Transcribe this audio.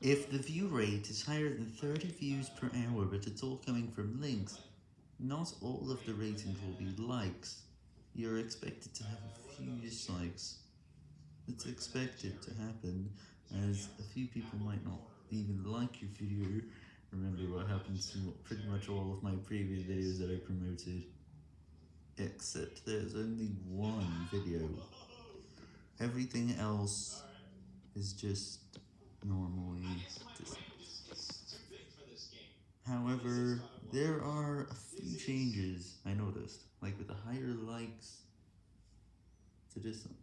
If the view rate is higher than 30 views per hour but it's all coming from links, not all of the ratings will be likes. You're expected to have a few dislikes. It's expected to happen, as a few people might not even like your video. Remember what happened to pretty much all of my previous videos that I promoted. Except there's only one video. Everything else is just normally However, there are a few changes I noticed, like with the higher likes to distance.